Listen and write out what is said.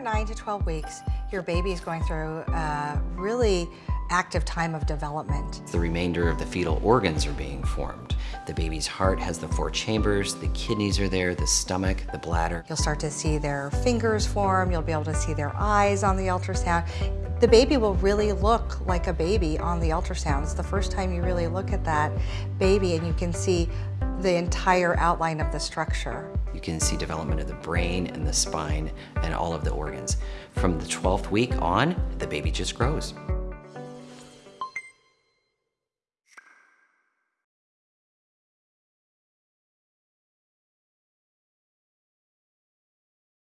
to 12 weeks, your baby is going through a really active time of development. The remainder of the fetal organs are being formed. The baby's heart has the four chambers, the kidneys are there, the stomach, the bladder. You'll start to see their fingers form, you'll be able to see their eyes on the ultrasound. The baby will really look like a baby on the ultrasound. It's the first time you really look at that baby and you can see the entire outline of the structure. You can see development of the brain and the spine and all of the organs. From the 12th week on, the baby just grows.